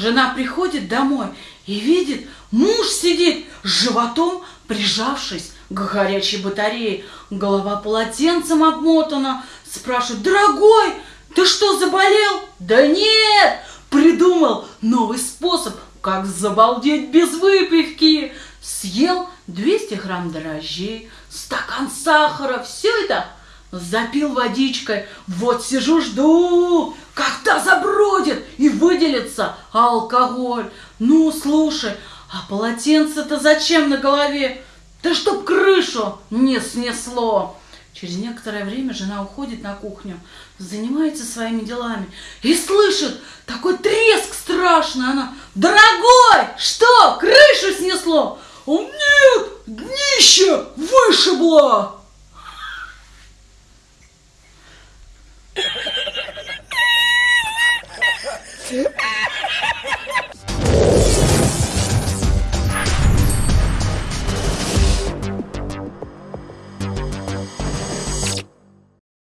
Жена приходит домой и видит, муж сидит с животом, прижавшись к горячей батарее. Голова полотенцем обмотана. Спрашивает, дорогой, ты что, заболел? Да нет, придумал новый способ, как забалдеть без выпивки. Съел 200 грамм дрожжей, стакан сахара, все это запил водичкой. Вот сижу, жду, выделится алкоголь. Ну, слушай, а полотенце-то зачем на голове? Да чтоб крышу не снесло. Через некоторое время жена уходит на кухню, занимается своими делами и слышит такой треск страшный. Она, дорогой, что, крышу снесло? Он, нет, днище вышибло. Yeah.